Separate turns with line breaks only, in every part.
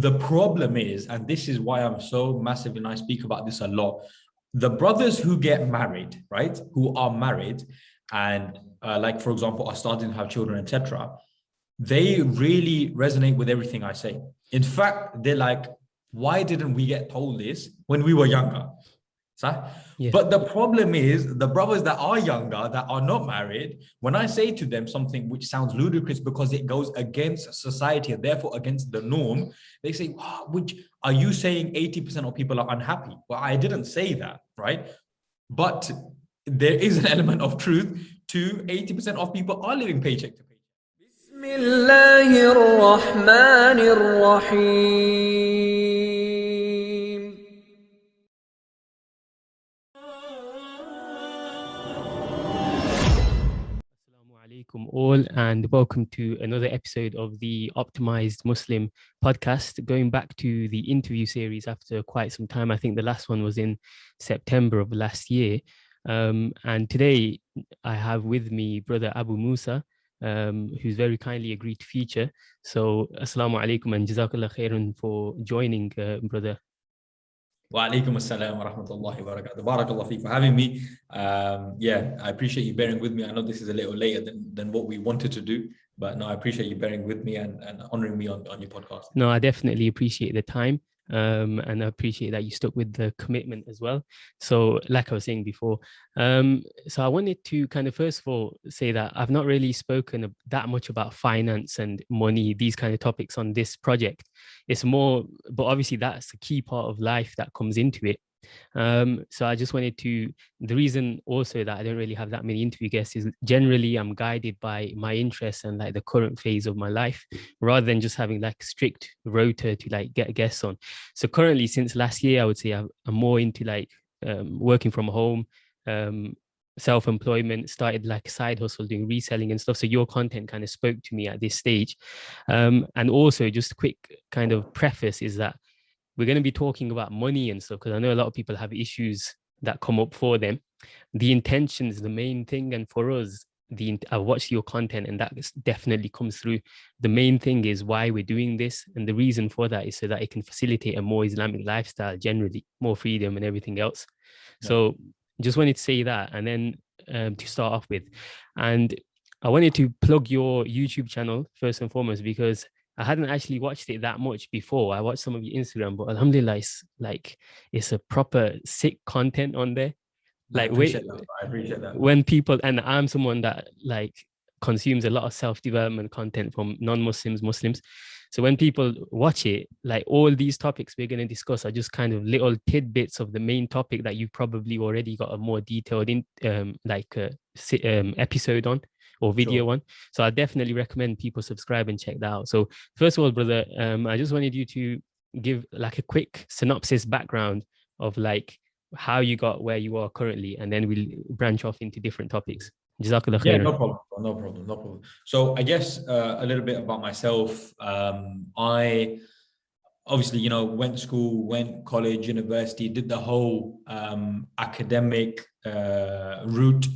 the problem is, and this is why I'm so massive and I speak about this a lot, the brothers who get married, right, who are married and uh, like, for example, are starting to have children, etc., they really resonate with everything I say. In fact, they're like, why didn't we get told this when we were younger? So, yeah. But the problem is the brothers that are younger, that are not married, when I say to them something which sounds ludicrous because it goes against society and therefore against the norm, they say, oh, which are you saying 80% of people are unhappy? Well, I didn't say that, right? But there is an element of truth to 80% of people are living paycheck to paycheck.
Alaikum all and welcome to another episode of the Optimized Muslim podcast. Going back to the interview series after quite some time, I think the last one was in September of last year. Um, and today I have with me brother Abu Musa, um, who's very kindly agreed to feature. So Assalamu alaikum and Jazakallah khairan for joining, uh, brother.
Wa alaikum assalam wa rahmatullahi wa barakatuh. Barakallah for having me. Um, yeah, I appreciate you bearing with me. I know this is a little later than, than what we wanted to do, but no, I appreciate you bearing with me and, and honoring me on, on your podcast.
No, I definitely appreciate the time um, and I appreciate that you stuck with the commitment as well. So, like I was saying before, um, so I wanted to kind of first of all say that I've not really spoken that much about finance and money, these kind of topics on this project. It's more, but obviously that's a key part of life that comes into it. Um, so I just wanted to, the reason also that I don't really have that many interview guests is generally I'm guided by my interests and like the current phase of my life, rather than just having like strict rota to like get guests on. So currently since last year, I would say I'm, more into like um, working from home, um, self-employment started like side hustle doing reselling and stuff so your content kind of spoke to me at this stage um, and also just a quick kind of preface is that we're going to be talking about money and stuff because I know a lot of people have issues that come up for them. The intention is the main thing. And for us, the I watch your content and that definitely comes through. The main thing is why we're doing this. And the reason for that is so that it can facilitate a more Islamic lifestyle generally, more freedom and everything else. Yeah. So just wanted to say that. And then um, to start off with, and I wanted to plug your YouTube channel first and foremost, because I hadn't actually watched it that much before. I watched some of your Instagram, but alhamdulillah, it's like it's a proper sick content on there.
Like I that. I appreciate that.
when people and I'm someone that like consumes a lot of self-development content from non-Muslims, Muslims. So when people watch it, like all these topics we're going to discuss are just kind of little tidbits of the main topic that you probably already got a more detailed in um like uh, um, episode on or video sure. one. So I definitely recommend people subscribe and check that out. So first of all, brother, um, I just wanted you to give like a quick synopsis background of like how you got where you are currently, and then we'll branch off into different topics.
Jazakallah yeah, no problem, no problem, no problem. So I guess uh, a little bit about myself. Um, I obviously, you know, went to school, went college, university, did the whole um, academic uh, route.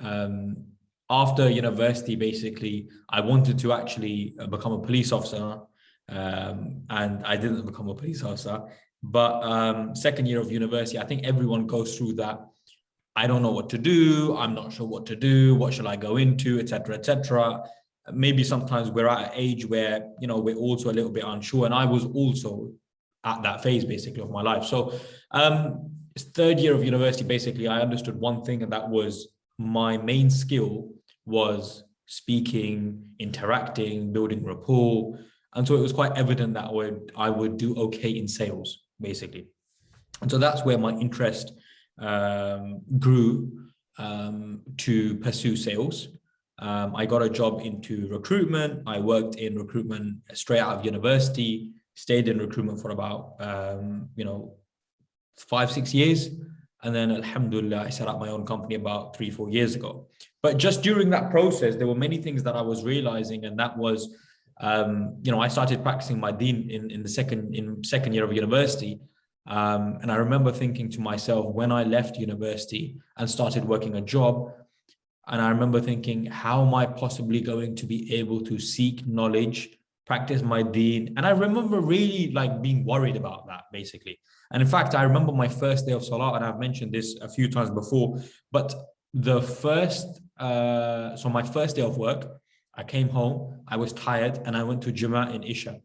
Um, after university, basically, I wanted to actually uh, become a police officer, um, and I didn't become a police officer. But um, second year of university, I think everyone goes through that. I don't know what to do. I'm not sure what to do. What shall I go into, etc., etc. Maybe sometimes we're at an age where you know we're also a little bit unsure, and I was also at that phase basically of my life. So um, third year of university, basically, I understood one thing, and that was my main skill was speaking, interacting, building rapport. And so it was quite evident that I would, I would do okay in sales, basically. And so that's where my interest um, grew um, to pursue sales. Um, I got a job into recruitment. I worked in recruitment straight out of university, stayed in recruitment for about, um, you know, five, six years. And then Alhamdulillah, I set up my own company about three, four years ago. But just during that process, there were many things that I was realizing, and that was, um, you know, I started practicing my deen in, in the second in second year of university. Um, and I remember thinking to myself when I left university and started working a job, and I remember thinking, how am I possibly going to be able to seek knowledge practice my deen. And I remember really like being worried about that basically. And in fact, I remember my first day of Salah, and I've mentioned this a few times before, but the first, uh, so my first day of work, I came home, I was tired, and I went to Jummah in Isha.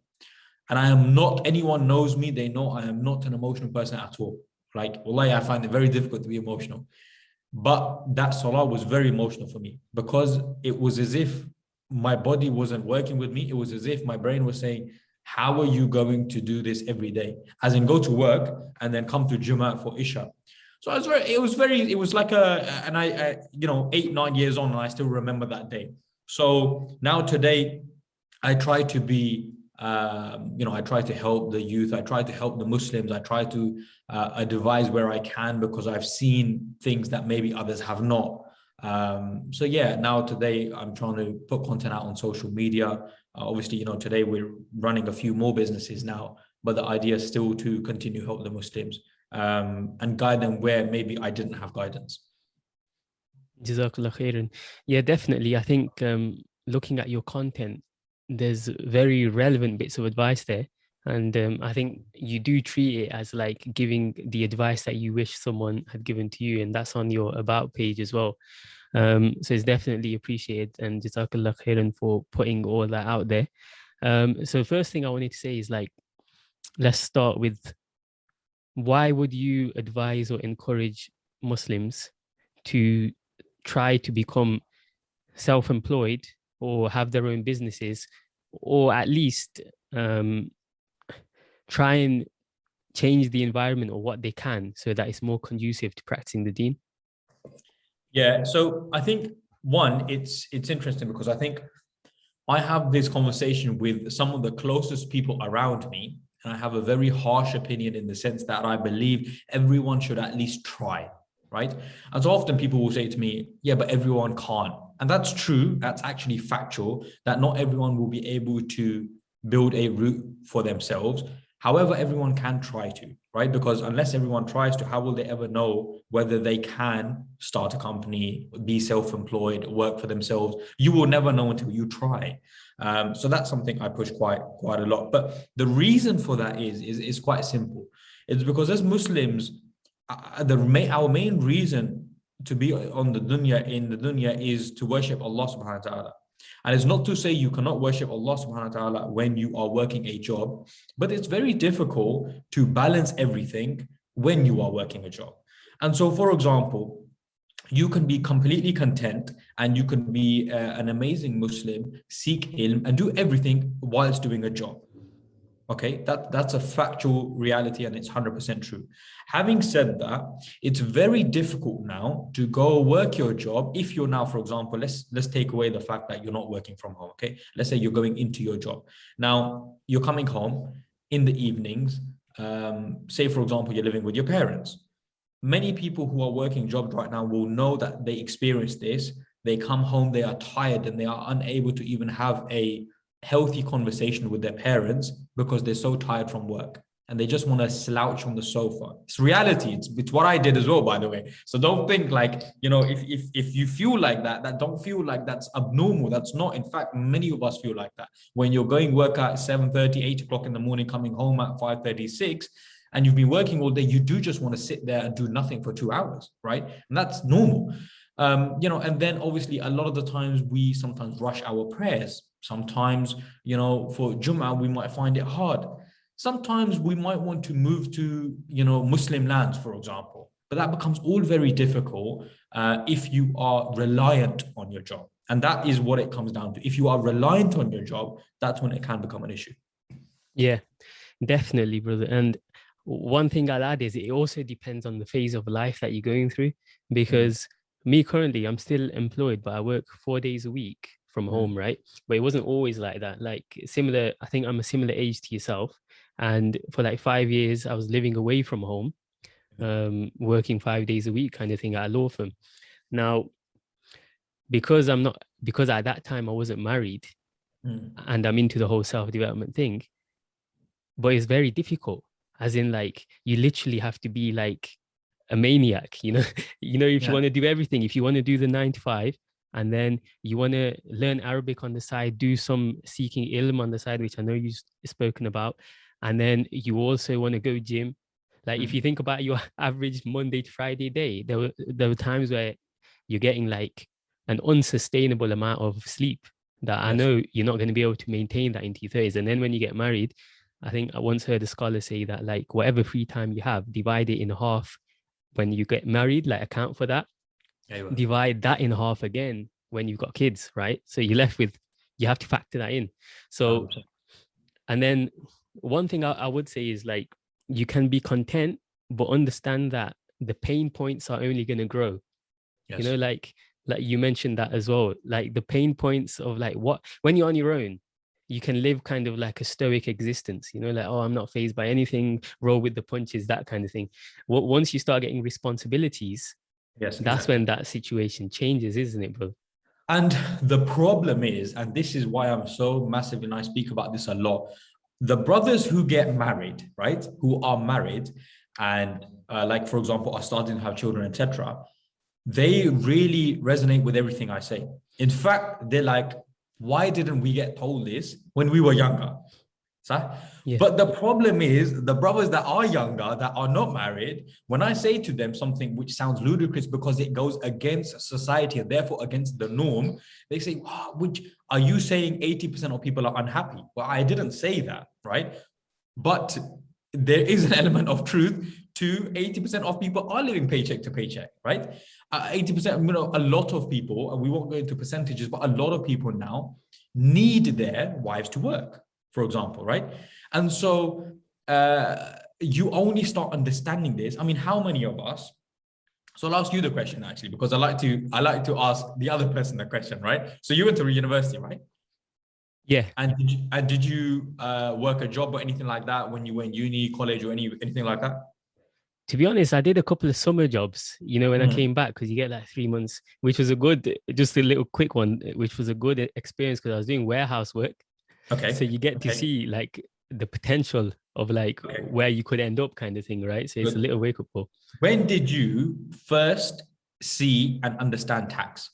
And I am not, anyone knows me, they know I am not an emotional person at all. Like, wallahi, I find it very difficult to be emotional. But that salah was very emotional for me because it was as if my body wasn't working with me. It was as if my brain was saying, how are you going to do this every day? As in go to work and then come to Jummah for Isha. So I was very, it was very, it was like a, and I, I, you know, eight, nine years on, and I still remember that day. So now today, I try to be, um, you know, I try to help the youth. I try to help the Muslims. I try to uh, advise where I can because I've seen things that maybe others have not. Um, so yeah, now today I'm trying to put content out on social media. Uh, obviously, you know, today we're running a few more businesses now, but the idea is still to continue help the Muslims um, and guide them where maybe I didn't have guidance.
Yeah, definitely. I think um, looking at your content, there's very relevant bits of advice there. And um, I think you do treat it as like giving the advice that you wish someone had given to you. And that's on your about page as well. Um, so it's definitely appreciated and Jazakallah khairan for putting all that out there. Um, so first thing I wanted to say is like, let's start with why would you advise or encourage Muslims to try to become self-employed or have their own businesses or at least um, try and change the environment or what they can so that it's more conducive to practicing the deen?
Yeah, so I think one, it's it's interesting because I think I have this conversation with some of the closest people around me, and I have a very harsh opinion in the sense that I believe everyone should at least try, right? So often people will say to me, yeah, but everyone can't. And that's true. That's actually factual that not everyone will be able to build a route for themselves. However, everyone can try to, right? Because unless everyone tries to, how will they ever know whether they can start a company, be self-employed, work for themselves? You will never know until you try. Um, so that's something I push quite quite a lot. But the reason for that is is, is quite simple. It's because as Muslims, uh, the main, our main reason to be on the dunya in the dunya is to worship Allah subhanahu wa ta'ala. And it's not to say you cannot worship Allah subhanahu wa ta'ala when you are working a job, but it's very difficult to balance everything when you are working a job. And so, for example, you can be completely content and you can be uh, an amazing Muslim, seek ilm and do everything whilst doing a job. Okay, that, that's a factual reality and it's 100% true. Having said that, it's very difficult now to go work your job. If you're now, for example, let's, let's take away the fact that you're not working from home. Okay, let's say you're going into your job. Now you're coming home in the evenings. Um, say, for example, you're living with your parents. Many people who are working jobs right now will know that they experience this. They come home, they are tired and they are unable to even have a healthy conversation with their parents because they're so tired from work and they just want to slouch on the sofa. It's reality. It's, it's what I did as well, by the way. So don't think like, you know, if, if, if you feel like that, that don't feel like that's abnormal. That's not. In fact, many of us feel like that. When you're going work at 7 30, 8 o'clock in the morning, coming home at 5 36, and you've been working all day, you do just want to sit there and do nothing for two hours, right? And that's normal. Um, you know, and then obviously a lot of the times we sometimes rush our prayers Sometimes, you know, for Jummah, we might find it hard. Sometimes we might want to move to, you know, Muslim lands, for example, but that becomes all very difficult uh, if you are reliant on your job. And that is what it comes down to. If you are reliant on your job, that's when it can become an issue.
Yeah, definitely, brother. And one thing I'll add is it also depends on the phase of life that you're going through because me currently, I'm still employed, but I work four days a week from mm-hmm. home, right? But it wasn't always like that. Like similar, I think I'm a similar age to yourself. And for like five years, I was living away from home, um, working five days a week kind of thing at a law firm. Now, because I'm not, because at that time I wasn't married mm. and I'm into the whole self-development thing, but it's very difficult as in like, you literally have to be like a maniac, you know, you know, if yeah. you want to do everything, if you want to do the nine to five, and then you want to learn Arabic on the side, do some seeking ilm on the side, which I know you've spoken about, and then you also want to go gym. Like mm. if you think about your average Monday to Friday day, there were there were times where you're getting like an unsustainable amount of sleep that yes. I know you're not going to be able to maintain that into your 30s. And then when you get married, I think I once heard a scholar say that like whatever free time you have, divide it in half when you get married, like account for that. Yeah, divide that in half again when you've got kids, right? So you're left with, you have to factor that in. So, and then one thing I, I would say is like, you can be content, but understand that the pain points are only going to grow. Yes. You know, like, like you mentioned that as well, like the pain points of like what, when you're on your own, you can live kind of like a stoic existence, you know, like, oh, I'm not phased by anything, roll with the punches, that kind of thing. Well, once you start getting responsibilities, yes, that's exactly. when that situation changes, isn't it, bro?
And the problem is, and this is why I'm so massive, and I speak about this a lot, the brothers who get married, right, who are married, and uh, like, for example, are starting to have children, etc., they really resonate with everything I say. In fact, they're like, why didn't we get told this when we were younger? So, yeah. But the problem is the brothers that are younger, that are not married, when I say to them something which sounds ludicrous because it goes against society and therefore against the norm, they say, oh, which are you saying 80% of people are unhappy? Well, I didn't say that, right? But there is an element of truth to 80% of people are living paycheck to paycheck, right? 80%, uh, you know, a lot of people, and we won't go into percentages, but a lot of people now need their wives to work, for example, right? And so uh, you only start understanding this. I mean, how many of us, so I'll ask you the question actually, because I like to, I like to ask the other person the question, right? So you went to university, right?
Yeah.
And did you, and did you uh, work a job or anything like that when you went uni, college or any, anything like that?
To be honest, I did a couple of summer jobs, you know, when mm. I came back, because you get like three months, which was a good, just a little quick one, which was a good experience because I was doing warehouse work.
Okay.
So you get
okay.
to see like the potential of like okay. where you could end up kind of thing, right? So it's good. a little wake up call.
When did you first see and understand tax?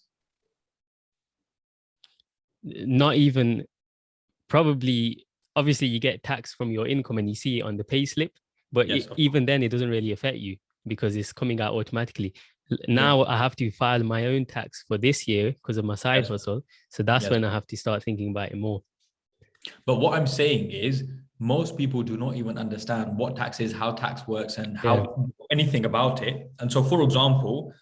Not even, probably, obviously you get tax from your income and you see it on the pay slip but yes, it, even then it doesn't really affect you because it's coming out automatically now yeah. i have to file my own tax for this year because of my side yes. hustle so that's yes. when i have to start thinking about it more
but what i'm saying is most people do not even understand what tax is how tax works and how yeah. anything about it and so for example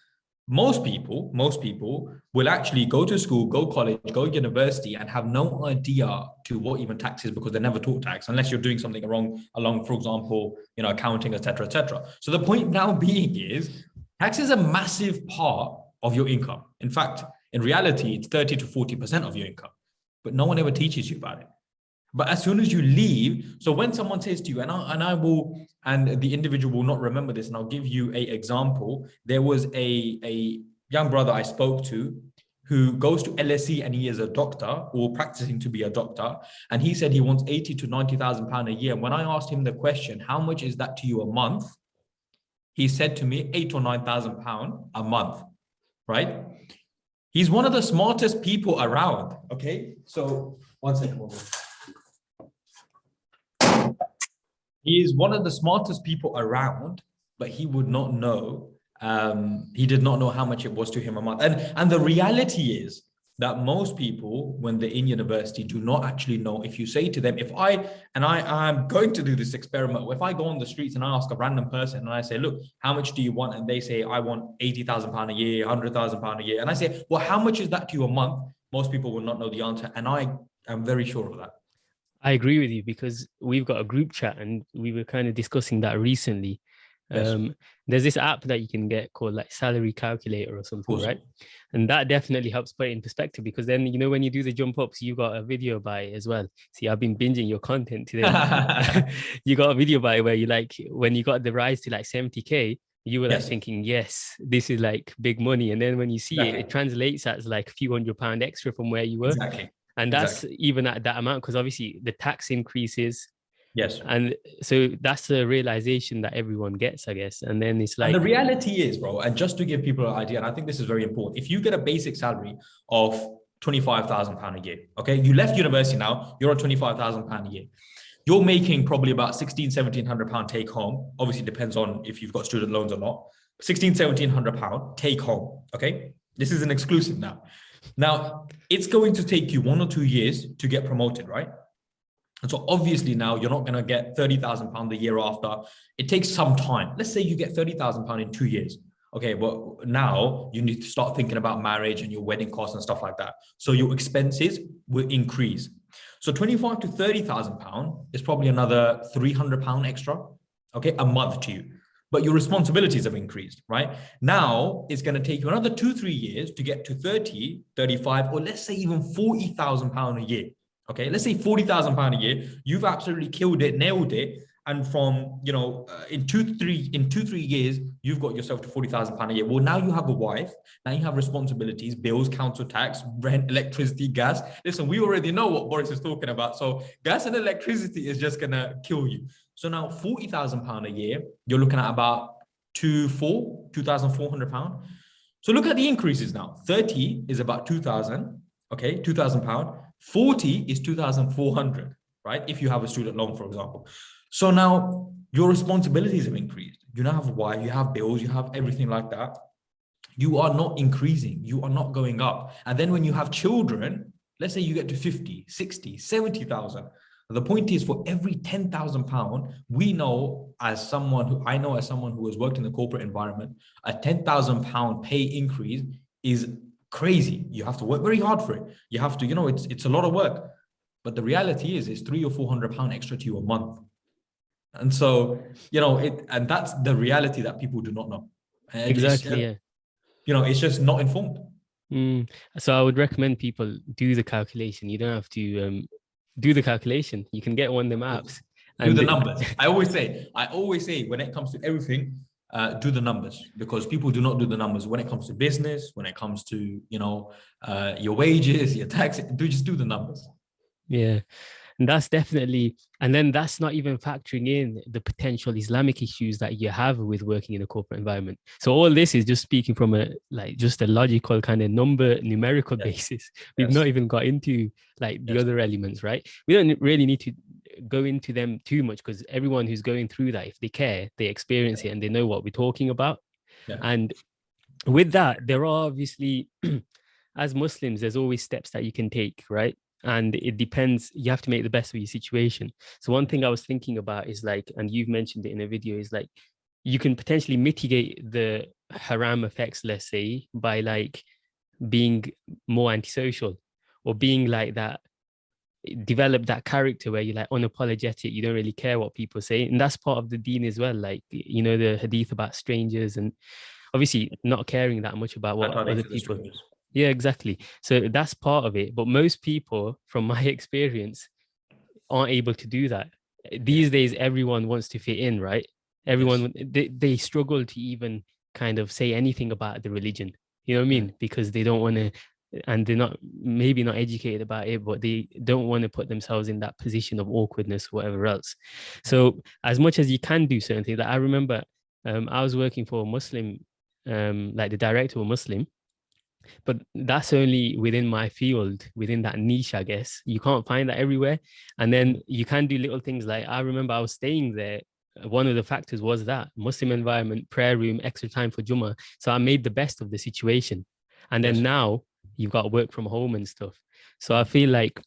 most people, most people will actually go to school, go college, go university and have no idea to what even tax is because they're never taught tax unless you're doing something wrong along, for example, you know, accounting, etc., etc. So the point now being is tax is a massive part of your income. In fact, in reality, it's 30 to 40% of your income, but no one ever teaches you about it. But as soon as you leave, so when someone says to you, and I, and I will, and the individual will not remember this, and I'll give you a example. There was a, a young brother I spoke to who goes to LSE and he is a doctor or practicing to be a doctor. And he said he wants 80 to 90,000 pound a year. When I asked him the question, how much is that to you a month? He said to me, eight or 9,000 pound a month, right? He's one of the smartest people around. Okay. So one second. He is one of the smartest people around, but he would not know. Um, he did not know how much it was to him a month. And, and the reality is that most people, when they're in university, do not actually know. If you say to them, if I, and I, I'm going to do this experiment, if I go on the streets and I ask a random person and I say, look, how much do you want? And they say, I want 80,000 pound a year, 100,000 pound a year. And I say, well, how much is that to you a month? Most people will not know the answer. And I am very sure of that.
I agree with you because we've got a group chat and we were kind of discussing that recently. Yes. Um, there's this app that you can get called like salary calculator or something, awesome. right? And that definitely helps put it in perspective because then, you know, when you do the jump ups, you got a video by it as well. See, I've been binging your content today. you got a video by where you like, when you got the rise to like 70K, you were yes. like thinking, yes, this is like big money. And then when you see exactly. it, it translates as like a few hundred pound extra from where you were.
Exactly
and that's exactly. even at that amount because obviously the tax increases
Yes.
And so that's the realization that everyone gets, I guess. And then it's like
and the reality is, bro, and just to give people an idea, and I think this is very important. If you get a basic salary of 25,000 pound a year, okay, you left university now, you're on 25,000 pound a year. You're making probably about 16, 1700 pound take home. Obviously depends on if you've got student loans or not. 16, 1700 pound take home. Okay. This is an exclusive now. Now it's going to take you one or two years to get promoted, right? And so obviously now you're not going to get 30,000 pound the year after. It takes some time. Let's say you get 30,000 pound in two years. Okay, well now you need to start thinking about marriage and your wedding costs and stuff like that. So your expenses will increase. So 25 to 30,000 pound is probably another 300 pound extra, okay, a month to you. But your responsibilities have increased, right? Now it's going to take you another two, three years to get to 30, 35, or let's say even 40,000 pound a year. Okay, let's say 40,000 pound a year. You've absolutely killed it, nailed it. And from, you know, uh, in two, three, in two, three years, you've got yourself to 40,000 pound a year. Well, now you have a wife. Now you have responsibilities, bills, council tax, rent, electricity, gas. Listen, we already know what Boris is talking about. So gas and electricity is just going to kill you. So now 40,000 pound a year, you're looking at about two, four, 2,400 pound. So look at the increases now. 30 is about 2,000, okay, 2,000 pound. 40 is 2,400, right? If you have a student loan, for example. So now your responsibilities have increased. You now have wife, you have bills, you have everything like that. You are not increasing, you are not going up. And then when you have children, let's say you get to 50, 60, 70,000. The point is for every 10,000 pound, we know as someone who I know as someone who has worked in the corporate environment, a 10,000 pound pay increase is crazy. You have to work very hard for it. You have to, you know, it's it's a lot of work. But the reality is it's three or four hundred pound extra to you a month. And so, you know, it and that's the reality that people do not know. And
exactly. yeah.
You know, it's just not informed.
Mm. So I would recommend people do the calculation. You don't have to um, do the calculation. You can get one of them apps.
Do the numbers. I always say, I always say when it comes to everything, uh, do the numbers because people do not do the numbers when it comes to business, when it comes to, you know, uh, your wages, your tax, do just do the numbers.
Yeah. And that's definitely, and then that's not even factoring in the potential Islamic issues that you have with working in a corporate environment. So all this is just speaking from a like just a logical kind of number numerical yes. basis. We've yes. not even got into like the yes. other elements, right? We don't really need to go into them too much because everyone who's going through that, if they care, they experience it and they know what we're talking about. Yeah. And with that, there are obviously, as Muslims, there's always steps that you can take, right? And it depends, you have to make the best of your situation. So one thing I was thinking about is like, and you've mentioned it in a video, is like, you can potentially mitigate the haram effects, let's say, by like being more antisocial or being like that develop that character where you're like unapologetic you don't really care what people say and that's part of the deen as well like you know the hadith about strangers and obviously not caring that much about what other people yeah exactly. So that's part of it but most people from my experience aren't able to do that. These days everyone wants to fit in right? Everyone yes. they, they struggle to even kind of say anything about the religion you know what i mean? Because they don't want to and they're not maybe not educated about it but they don't want to put themselves in that position of awkwardness or whatever else. So as much as you can do certain things like i remember um, i was working for a muslim um, like the director was muslim but that's only within my field within that niche i guess you can't find that everywhere and then you can do little things like i remember i was staying there one of the factors was that muslim environment prayer room extra time for juma so i made the best of the situation and then yes. now you've got work from home and stuff. So I feel like,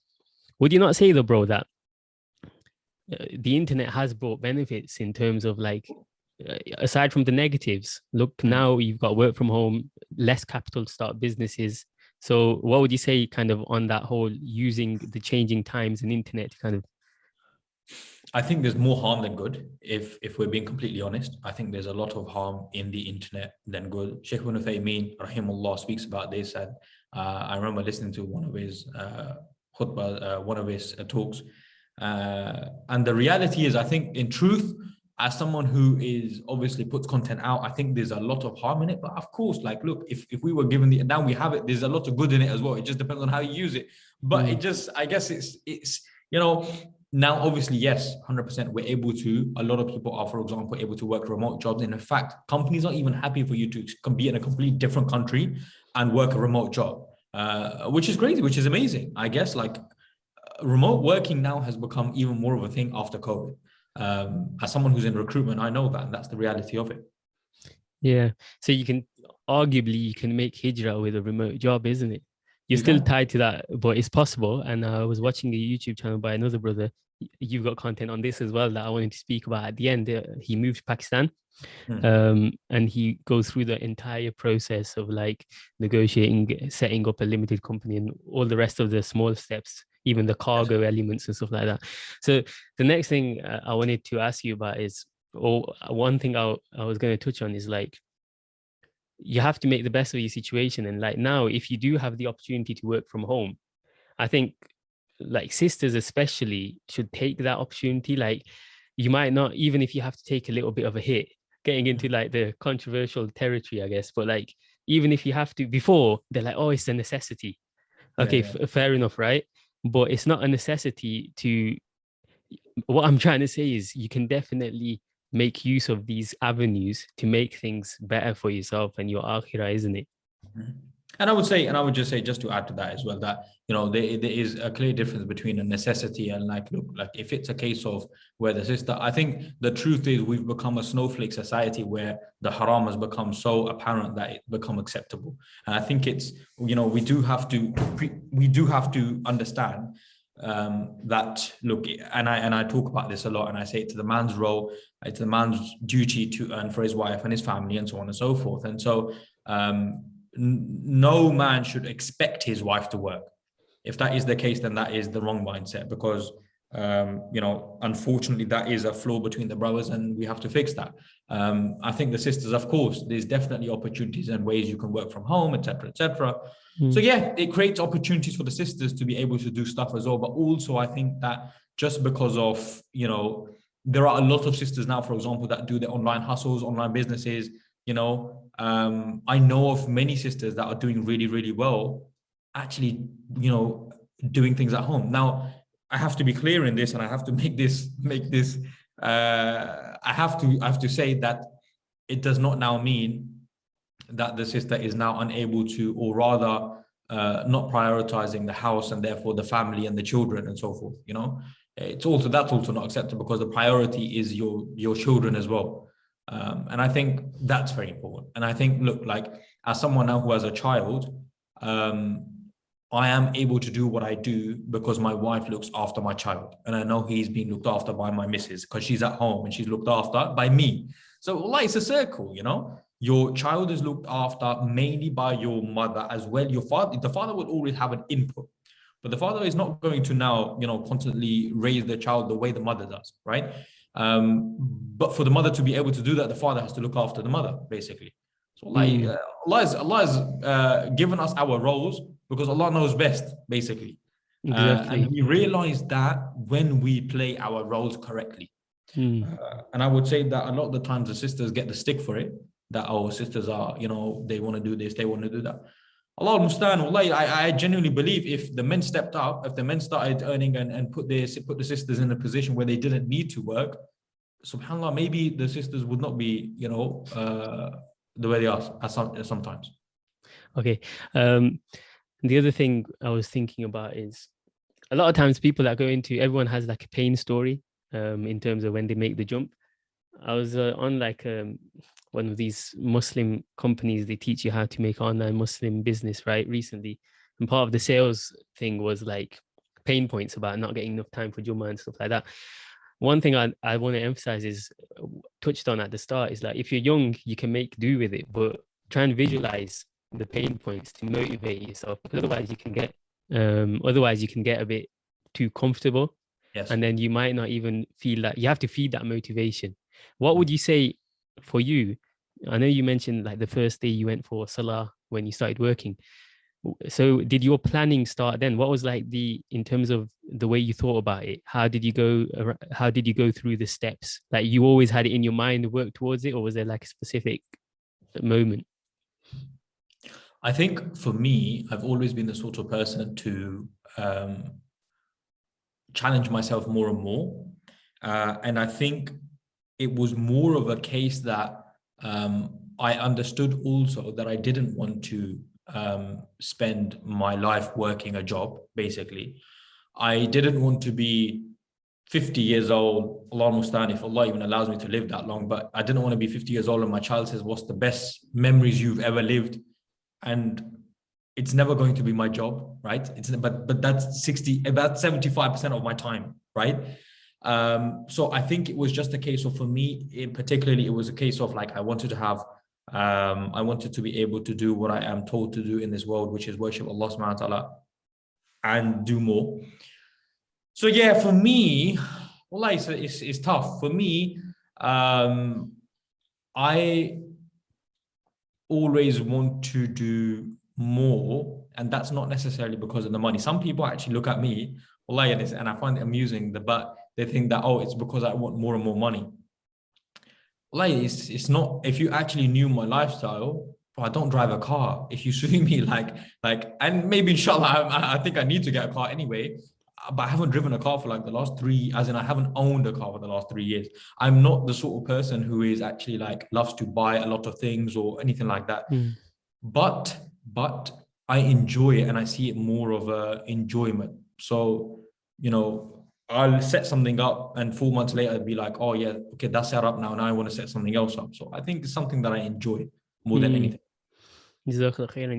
would you not say though, bro, that uh, the internet has brought benefits in terms of like, uh, aside from the negatives, look, mm. now you've got work from home, less capital to start businesses. So what would you say kind of on that whole using the changing times and internet kind of
I think there's more harm than good. If if we're being completely honest, I think there's a lot of harm in the internet than good. Sheikh Ibn Uthaymeen, rahimullah, speaks about this, and uh, I remember listening to one of his uh, khutbah, uh, one of his uh, talks, uh, and the reality is, I think, in truth, as someone who is obviously puts content out, I think there's a lot of harm in it. But of course, like, look, if if we were given the now we have it, there's a lot of good in it as well. It just depends on how you use it. But mm. it just, I guess, it's it's you know now obviously yes 100 percent we're able to a lot of people are for example able to work remote jobs and in fact companies are even happy for you to be in a completely different country and work a remote job uh, which is crazy which is amazing i guess like remote working now has become even more of a thing after covid um, as someone who's in recruitment i know that and that's the reality of it
yeah so you can arguably you can make hijrah with a remote job isn't it you're still tied to that, but it's possible. And I was watching a YouTube channel by another brother. You've got content on this as well that I wanted to speak about at the end. Uh, he moved to Pakistan hmm. um, and he goes through the entire process of like negotiating, setting up a limited company and all the rest of the small steps, even the cargo elements and stuff like that. So the next thing uh, I wanted to ask you about is, or one thing I, I was going to touch on is like, you have to make the best of your situation. And like now, if you do have the opportunity to work from home, I think like sisters especially should take that opportunity. Like you might not, even if you have to take a little bit of a hit, getting into like the controversial territory, I guess, but like, even if you have to, before they're like, oh, it's a necessity. Okay, yeah, yeah. fair enough, right? But it's not a necessity to, what I'm trying to say is you can definitely make use of these avenues to make things better for yourself and your akhirah, isn't it?
Mm-hmm. And I would say, and I would just say, just to add to that as well, that you know there, there is a clear difference between a necessity and like look, like if it's a case of where the sister, I think the truth is we've become a snowflake society where the haram has become so apparent that it become acceptable. And I think it's you know we do have to we do have to understand um, that look and I and I talk about this a lot and I say to the man's role it's the man's duty to earn for his wife and his family and so on and so forth and so um, no man should expect his wife to work if that is the case then that is the wrong mindset because um, you know, unfortunately, that is a flaw between the brothers, and we have to fix that. Um, I think the sisters, of course, there's definitely opportunities and ways you can work from home, etc., etc. Mm. So yeah, it creates opportunities for the sisters to be able to do stuff as well. But also, I think that just because of you know, there are a lot of sisters now, for example, that do their online hustles, online businesses. You know, um, I know of many sisters that are doing really, really well, actually, you know, doing things at home. Now I have to be clear in this and I have to make this make this uh, I have to I have to say that it does not now mean that the sister is now unable to or rather uh, not prioritizing the house and therefore the family and the children and so forth you know? It's also that's also not acceptable because the priority is your your children as well um, and I think that's very important and I think look like as someone now who has a child um, I am able to do what I do because my wife looks after my child. And I know he's being looked after by my missus because she's at home and she's looked after by me. So like it's a circle, you know, your child is looked after mainly by your mother as well. Your father, the father will always have an input, but the father is not going to now, you know, constantly raise the child the way the mother does, right? Um, but for the mother to be able to do that, the father has to look after the mother, basically. So like mm. uh, Allah has, Allah has uh, given us our roles because Allah knows best, basically. Exactly. Uh, and we realize that when we play our roles correctly. Uh, and I would say that a lot of the times the sisters get the stick for it, that our sisters are, you know, they want to do this, they want to do that. Allah understand, Allah, I, I genuinely believe if the men stepped up, if the men started earning and, and put their put the sisters in a position where they didn't need to work, subhanAllah, maybe the sisters would not be, you know, uh, the way they are sometimes.
Okay. Um, the other thing I was thinking about is a lot of times people that go into, everyone has like a pain story um, in terms of when they make the jump. I was uh, on like um, one of these Muslim companies, they teach you how to make online Muslim business, right? Recently. And part of the sales thing was like pain points about not getting enough time for Jummah and stuff like that. One thing I, I want to emphasize is touched on at the start is like if you're young, you can make do with it, but try and visualize the pain points to motivate yourself otherwise you can get um otherwise you can get a bit too comfortable yes. and then you might not even feel that you have to feed that motivation what would you say for you? I know you mentioned like the first day you went for salah when you started working. So did your planning start then? What was like the in terms of the way you thought about it? How did you go how did you go through the steps? Like you always had it in your mind to work towards it or was there like a specific moment?
I think for me, I've always been the sort of person to um, challenge myself more and more. Uh, and I think it was more of a case that um, I understood also that I didn't want to um, spend my life working a job, basically. I didn't want to be 50 years old, Allah Mustan, if Allah even allows me to live that long, but I didn't want to be 50 years old and my child says, what's the best memories you've ever lived? And it's never going to be my job, right? It's but but that's 60, about 75% of my time, right? Um, so I think it was just a case of for me, in particularly, it was a case of like I wanted to have um, I wanted to be able to do what I am told to do in this world, which is worship Allah subhanahu wa ta'ala and do more. So yeah, for me, well, it's, it's, it's tough. For me, um, I always want to do more, and that's not necessarily because of the money. Some people actually look at me, and I find it amusing, the but they think that, oh, it's because I want more and more money like it's it's not if you actually knew my lifestyle I don't drive a car. If you see me like like and maybe inshallah I, I think I need to get a car anyway but I haven't driven a car for like the last three, as in I haven't owned a car for the last three years. I'm not the sort of person who is actually like loves to buy a lot of things or anything like that. Mm. But but I enjoy it and I see it more of a enjoyment. So you know, I'll set something up and four months later I'd be like, oh yeah, okay, that's set up now. Now I want to set something else up. So I think it's something that I enjoy more than mm.
anything.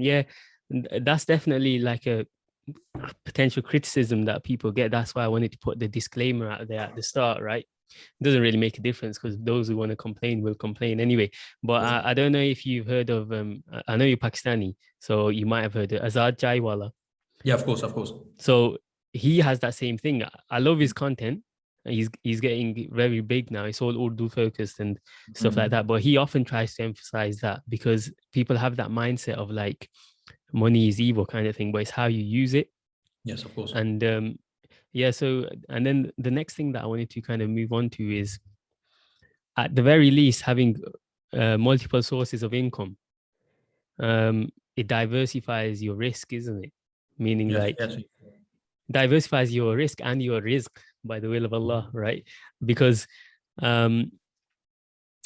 Yeah, that's definitely like a potential criticism that people get. That's why I wanted to put the disclaimer out there at the start, right? It doesn't really make a difference because those who want to complain will complain anyway. But I, I, don't know if you've heard of, um, I know you're Pakistani, so you might have heard of Azad Chaiwala.
Yeah, of course, of course.
So he has that same thing. I love his content. He's he's getting very big now. It's all Urdu focused and stuff mm like mm-hmm. that. But he often tries to emphasize that because people have that mindset of like money is evil kind of thing, but it's how you use it.
Yes, of course.
And um, yeah, so and then the next thing that I wanted to kind of move on to is at the very least having uh, multiple sources of income. Um, it diversifies your risk, isn't it? Meaning yes, like yes diversifies your risk and your risk by the will of Allah, right? Because um,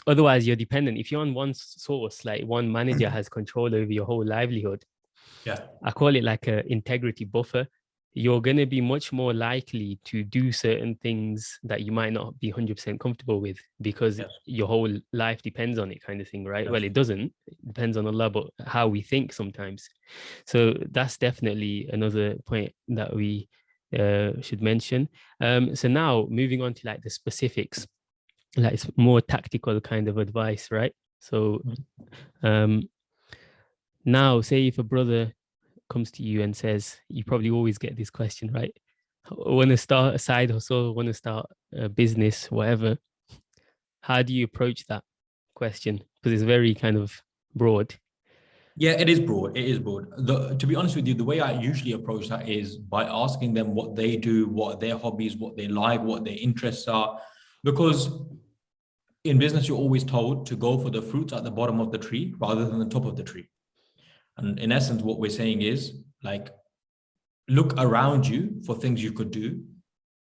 otherwise you're dependent. If you're on one source, like one manager has control over your whole livelihood,
yeah,
I call it like a integrity buffer you're going to be much more likely to do certain things that you might not be 100% comfortable with because yes. your whole life depends on it kind of thing right yes. well it doesn't it depends on allah but how we think sometimes so that's definitely another point that we uh, should mention um, so now moving on to like the specifics like it's more tactical kind of advice right so mm-hmm. um, now say if a brother comes to you and says, you probably always get this question, right? Want to start a side hustle, want to start a business, whatever. How do you approach that question? Because it's very kind of broad.
Yeah, it is broad. It is broad. The, to be honest with you, the way I usually approach that is by asking them what they do, what their hobbies, what they like, what their interests are. Because in business, you're always told to go for the fruits at the bottom of the tree rather than the top of the tree. And in essence, what we're saying is like, look around you for things you could do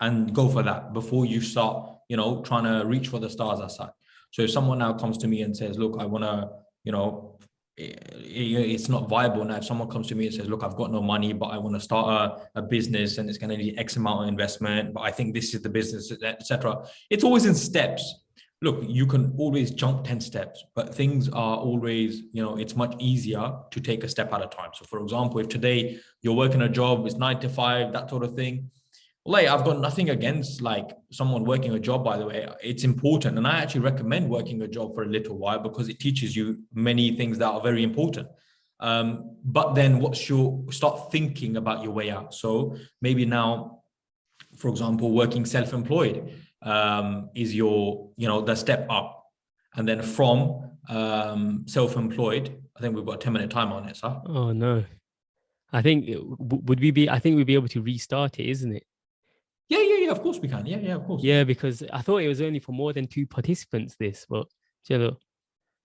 and go for that before you start, you know, trying to reach for the stars outside. So if someone now comes to me and says, look, I want to, you know, it's not viable now. If someone comes to me and says, look, I've got no money, but I want to start a, a business and it's going to need X amount of investment, but I think this is the business, etc. It's always in steps look, you can always jump 10 steps, but things are always, you know, it's much easier to take a step at a time. So for example, if today you're working a job, it's nine to five, that sort of thing, like I've got nothing against like someone working a job, by the way, it's important. And I actually recommend working a job for a little while because it teaches you many things that are very important. Um, but then what's your, start thinking about your way out. So maybe now, for example, working self-employed, um, is your, you know, the step up. And then from um, self-employed, I think we've got a 10 minute time on it, sir.
Oh, no. I think, would we be, I think we'd be able to restart it, isn't it?
Yeah, yeah, yeah, of course we can. Yeah, yeah, of course.
Yeah, because I thought it was only for more than two participants, this, but Jello.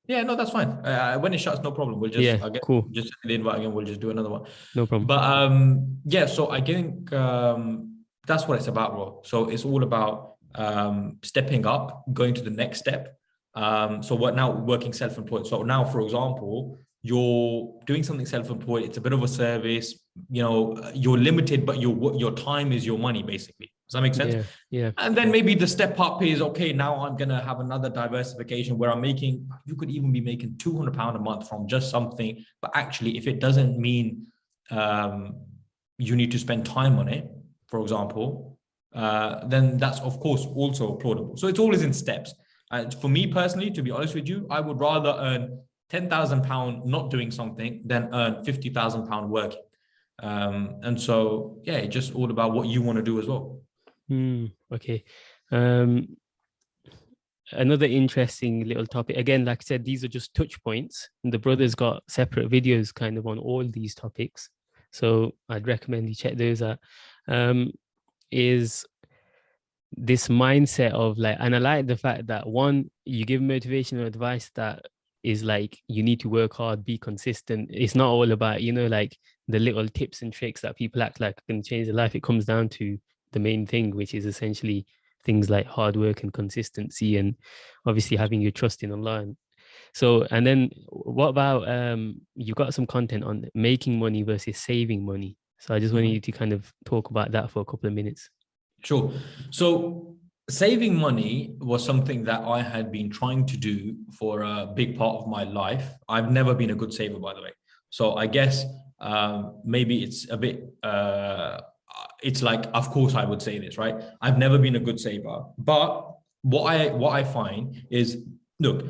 Yeah, no, that's fine. Uh, when it shuts, no problem. We'll just
yeah, I'll get, cool.
Just send the invite again. We'll just do another one.
No problem.
But um, yeah, so I think um, that's what it's about, bro. So it's all about um, stepping up, going to the next step. Um, so what now working self-employed. So now, for example, you're doing something self-employed. It's a bit of a service, you know, you're limited, but your, your time is your money basically. Does that make sense?
Yeah, yeah.
And then maybe the step up is, okay, now I'm going to have another diversification where I'm making, you could even be making 200 pound a month from just something. But actually, if it doesn't mean um, you need to spend time on it, for example, uh, then that's of course also applaudable. So it's always in steps. And for me personally, to be honest with you, I would rather earn 10,000 pound not doing something than earn 50,000 pound working. Um, and so, yeah, it's just all about what you want to do as well.
Mm, okay. Um, another interesting little topic. Again, like I said, these are just touch points. And the brothers got separate videos kind of on all these topics. So I'd recommend you check those out. Um, is this mindset of like, and I like the fact that one, you give motivational advice that is like, you need to work hard, be consistent. It's not all about, you know, like the little tips and tricks that people act like can change their life. It comes down to the main thing, which is essentially things like hard work and consistency and obviously having your trust in Allah. So, and then what about, um, you got some content on making money versus saving money. So I just wanted mm-hmm. you to kind of talk about that for a couple of minutes.
Sure. So saving money was something that I had been trying to do for a big part of my life. I've never been a good saver, by the way. So I guess um, maybe it's a bit uh, it's like, of course I would say this, right? I've never been a good saver, but what I, what I find is, look,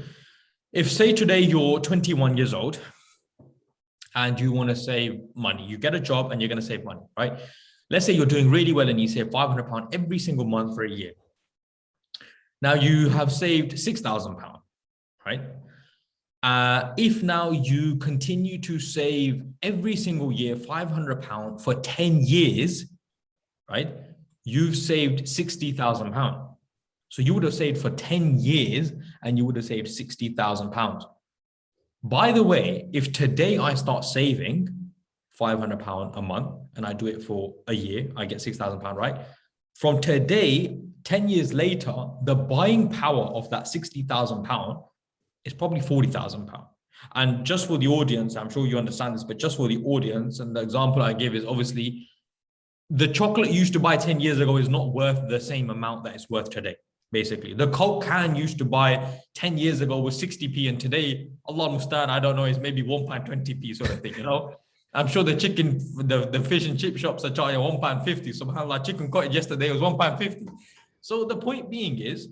if say today you're 21 years old and you want to save money, you get a job and you're going to save money, right? Let's say you're doing really well and you save 500 pound every single month for a year. Now you have saved 6,000 pound, right? Uh, if now you continue to save every single year 500 pound for 10 years, right? You've saved 60,000 pounds. So you would have saved for 10 years and you would have saved 60,000 pounds. By the way, if today I start saving 500 pound a month and I do it for a year, I get 6,000 pound, right? From today, 10 years later, the buying power of that 60,000 pound is probably 40,000 pound. And just for the audience, I'm sure you understand this, but just for the audience, and the example I give is obviously the chocolate you used to buy 10 years ago is not worth the same amount that it's worth today basically. The coke can used to buy 10 years ago was 60p and today allah mustan i don't know is maybe 1.20p sort of thing you know? I'm sure the chicken the, the fish and chip shops are charging 1.50 subhanallah chicken cottage yesterday was 1.50 so the point being is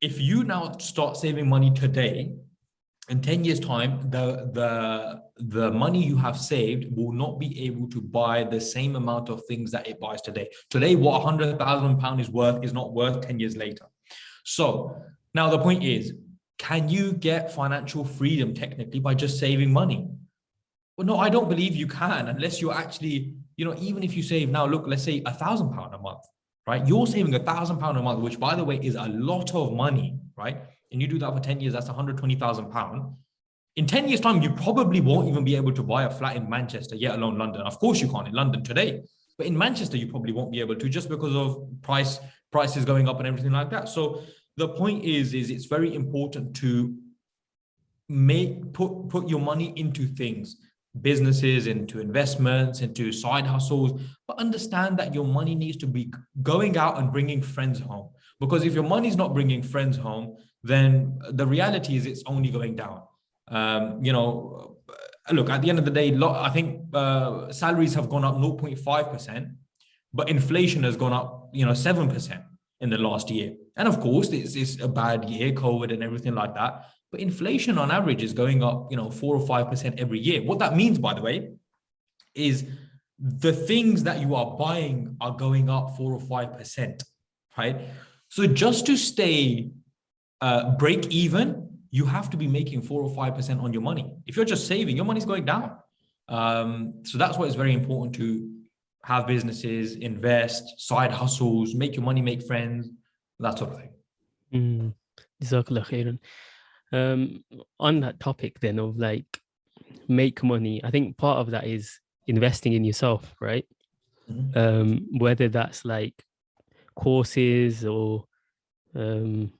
if you now start saving money today in 10 years time the the the money you have saved will not be able to buy the same amount of things that it buys today. Today what 100,000 pound is worth is not worth 10 years later so now the point is can you get financial freedom technically by just saving money well no i don't believe you can unless you're actually you know even if you save now look let's say a thousand pound a month right you're saving a thousand pound a month which by the way is a lot of money right and you do that for 10 years, that's 120,000 pounds. In 10 years time, you probably won't even be able to buy a flat in Manchester, yet alone London. Of course you can't in London today, but in Manchester, you probably won't be able to just because of price prices going up and everything like that. So the point is, is it's very important to make put put your money into things businesses into investments into side hustles but understand that your money needs to be going out and bringing friends home because if your money is not bringing friends home then the reality is it's only going down. Um, you know, look, at the end of the day, I think uh, salaries have gone up 0.5%, but inflation has gone up, you know, 7% in the last year. And of course, it's, it's a bad year, COVID and everything like that. But inflation on average is going up, you know, four or 5% every year. What that means, by the way, is the things that you are buying are going up four or 5%, right? So just to stay uh, break even, you have to be making four or 5% on your money. If you're just saving, your money's going down. Um, so that's why it's very important to have businesses, invest, side hustles, make your money, make friends, that sort of thing.
Mm. Um, on that topic then of like make money, I think part of that is investing in yourself, right?
Mhm.
um, whether that's like courses or um,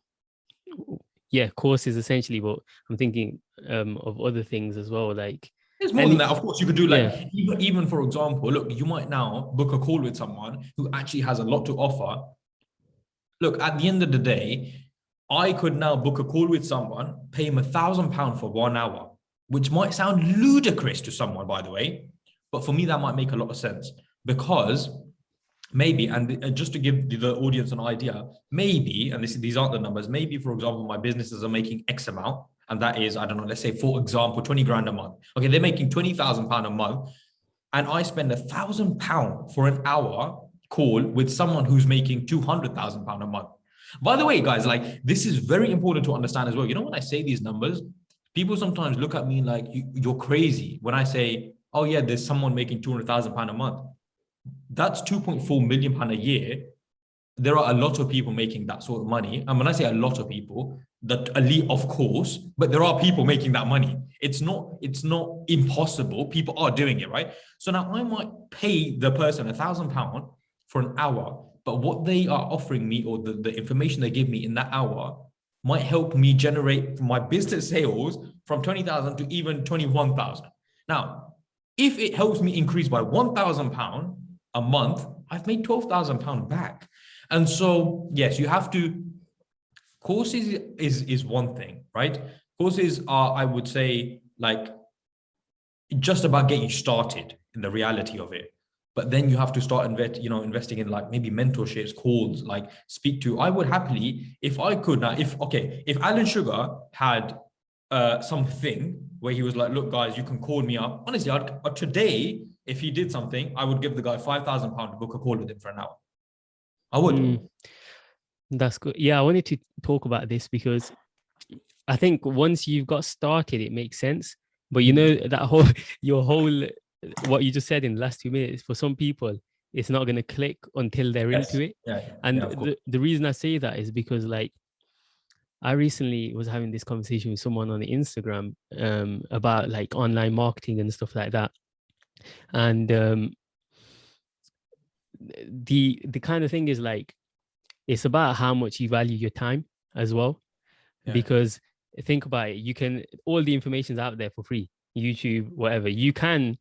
yeah, courses essentially. But I'm thinking um, of other things as well, like
It's more than that. Of course, you could do like
Yeah.
even, even for example, look, you might now book a call with someone who actually has a lot to offer. Look, at the end of the day, I could now book a call with someone, pay him a thousand pounds for one hour, which might sound ludicrous to someone, by the way, but for me that might make a lot of sense because maybe, and uh, just to give the- audience an idea, maybe, and this, these aren't the numbers, maybe for example, my businesses are making X amount, and that is, I don't know, let's say for example, 20 grand a month. Okay, they're making 20,000 pound a month, and I spend a thousand pound for an hour call with someone who's making 200,000 pound a month. By the way, guys, like this is very important to understand as well. You know, when I say these numbers, people sometimes look at me like you, you're crazy when I say, oh yeah, there's someone making 200,000 pound a month. That's 2.4 million pound a year. There are a lot of people making that sort of money. And when I say a lot of people, the elite, of course, but there are people making that money. It's not, it's not impossible. People are doing it, right? So now I might pay the person a thousand pound for an hour, but what they are offering me or the, the information they give me in that hour might help me generate my business sales from 20,000 to even 21,000. Now, if it helps me increase by 1,000 pound a month, I've made 12,000 pound back. And so, yes, you have to, courses is, is one thing, right? Courses are, I would say, like just about getting started in the reality of it. But then you have to start invest, you know, investing in like maybe mentorships, calls, like speak to. I would happily, if I could now, if okay, if Alan Sugar had uh something where he was like, look, guys, you can call me up. Honestly, I'd, uh, today, if he did something, I would give the guy five thousand pound to book a call with him for an hour. I would.
Mm, that's good. Yeah, I wanted to talk about this because I think once you've got started, it makes sense. But you know that whole your whole what you just said in the last two minutes for some people, it's not going to click until they're
Yes.
into it.
Yeah, yeah,
And
yeah,
the, the reason I say that is because like I recently was having this conversation with someone on Instagram um, about like online marketing and stuff like that. And um, the the kind of thing is like it's about how much you value your time as well.
Yeah.
Because think about it, you can all the information's out there for free, YouTube, whatever. You can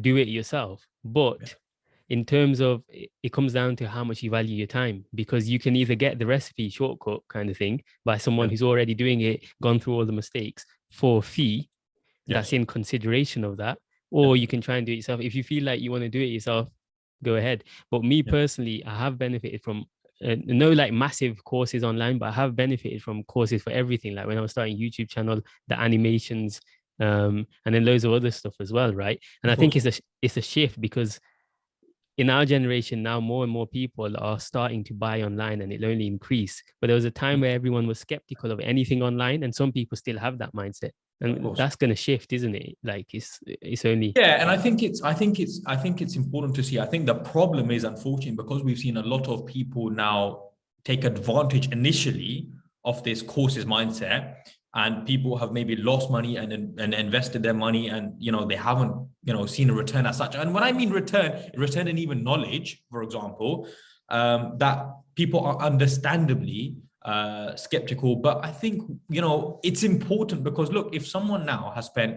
do it yourself, but in terms of it, it comes down to how much you value your time because you can either get the recipe shortcut kind of thing by someone
Yeah.
who's already doing it, gone through all the mistakes for a fee that's in consideration of that, or you can try and do it yourself. If you feel like you want to do it yourself, go ahead. But me
Yeah.
personally, I have benefited from uh, no like massive courses online, but I have benefited from courses for everything. Like when I was starting YouTube channel, the animations, um, and then loads of other stuff as well, right? And I think it's a it's a shift because in our generation now, more and more people are starting to buy online, and it'll only increase. But there was a time where everyone was skeptical of anything online, and some people still have that mindset, and that's going to shift, isn't it? Like it's it's only
Yeah, and I think it's I think it's I think it's important to see. I think the problem is unfortunate because we've seen a lot of people now take advantage initially of this courses mindset and people have maybe lost money and and invested their money and you know they haven't you know seen a return as such and when i mean return return in even knowledge for example um that people are understandably uh skeptical but i think you know it's important because look if someone now has spent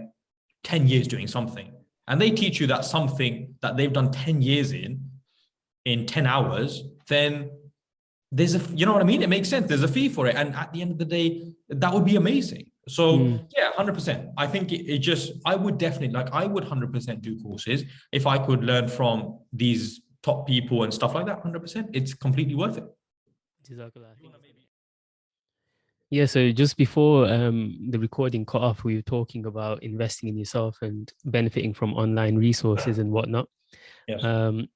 10 years doing something and they teach you that something that they've done 10 years in in 10 hours then there's a you know what i mean? It makes sense. There's a fee for it. And at the end of the day that would be amazing. So
Mm.
yeah 100% i think it, it just i would definitely like i would 100% do courses if i could learn from these top people and stuff like that 100% it's completely worth it.
Jazakallah khair. Yeah, so just before um, the recording cut off, we were talking about investing in yourself and benefiting from online resources and whatnot.
Yes.
Um,